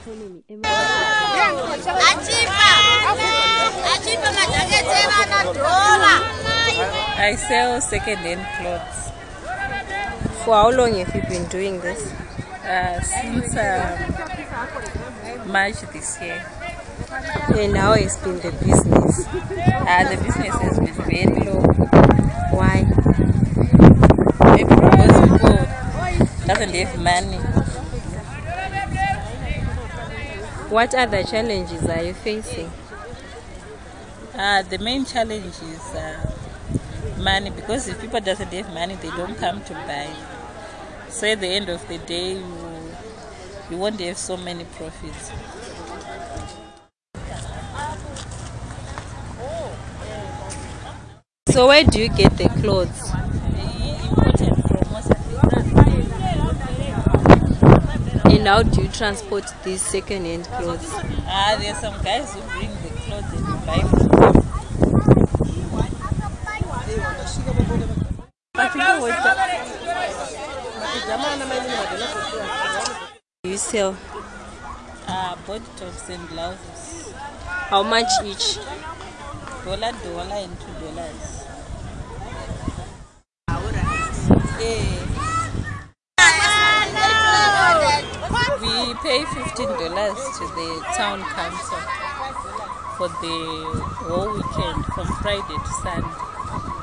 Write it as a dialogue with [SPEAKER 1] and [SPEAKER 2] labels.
[SPEAKER 1] economy
[SPEAKER 2] achipa achipa majaketi evana dhola
[SPEAKER 3] I sell second-hand clothes
[SPEAKER 1] For how long have you been doing this?
[SPEAKER 3] uh, since um, March this year.
[SPEAKER 1] And how has been the business?
[SPEAKER 3] Uh, the business has been very low.
[SPEAKER 1] Why?
[SPEAKER 3] Maybe because people doesn't have money.
[SPEAKER 1] What other challenges are you facing?
[SPEAKER 3] Uh, the main challenge is uh, money because if people doesn't have money, they don't come to buy. So at the end of the day, you you won't have so many profits.
[SPEAKER 1] So where do you get the clothes? And how do you transport these second-hand clothes?
[SPEAKER 3] Ah, there's some guys who bring the clothes and buy from them.
[SPEAKER 1] You sell?
[SPEAKER 3] Uh, body tops and blouses.
[SPEAKER 1] How much each?
[SPEAKER 3] Dollar, dollar, and two dollars. Yeah. We pay fifteen dollars to the town council for the whole weekend from Friday to Sunday.